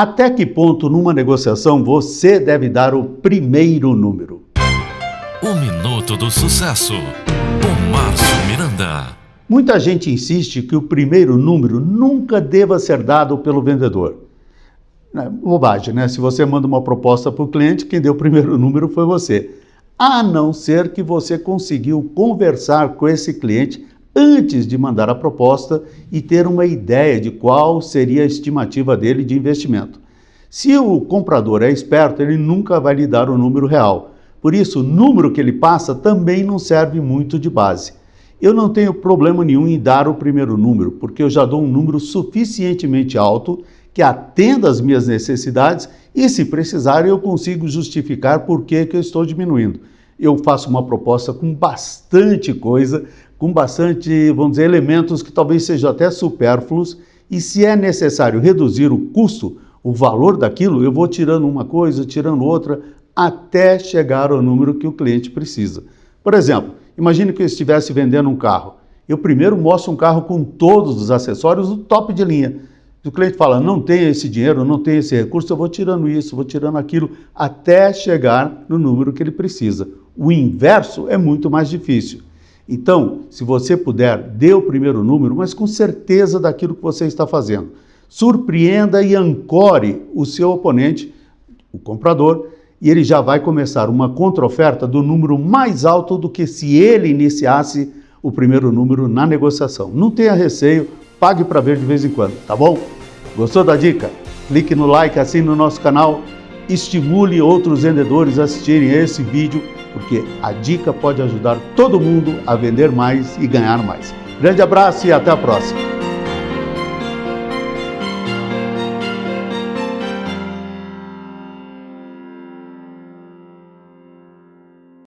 Até que ponto numa negociação você deve dar o primeiro número? O Minuto do Sucesso, com Márcio Miranda. Muita gente insiste que o primeiro número nunca deva ser dado pelo vendedor. É bobagem, né? Se você manda uma proposta para o cliente, quem deu o primeiro número foi você. A não ser que você conseguiu conversar com esse cliente antes de mandar a proposta e ter uma ideia de qual seria a estimativa dele de investimento. Se o comprador é esperto, ele nunca vai lhe dar o número real. Por isso, o número que ele passa também não serve muito de base. Eu não tenho problema nenhum em dar o primeiro número, porque eu já dou um número suficientemente alto que atenda às minhas necessidades e, se precisar, eu consigo justificar por que, que eu estou diminuindo. Eu faço uma proposta com bastante coisa, com bastante, vamos dizer, elementos que talvez sejam até supérfluos, e se é necessário reduzir o custo, o valor daquilo, eu vou tirando uma coisa, tirando outra, até chegar ao número que o cliente precisa. Por exemplo, imagine que eu estivesse vendendo um carro. Eu primeiro mostro um carro com todos os acessórios do top de linha. O cliente fala, não tem esse dinheiro, não tem esse recurso, eu vou tirando isso, vou tirando aquilo, até chegar no número que ele precisa. O inverso é muito mais difícil. Então, se você puder, dê o primeiro número, mas com certeza daquilo que você está fazendo. Surpreenda e ancore o seu oponente, o comprador, e ele já vai começar uma contraoferta do número mais alto do que se ele iniciasse o primeiro número na negociação. Não tenha receio, pague para ver de vez em quando, tá bom? Gostou da dica? Clique no like, assine no nosso canal, estimule outros vendedores a assistirem esse vídeo, porque a dica pode ajudar todo mundo a vender mais e ganhar mais. Grande abraço e até a próxima!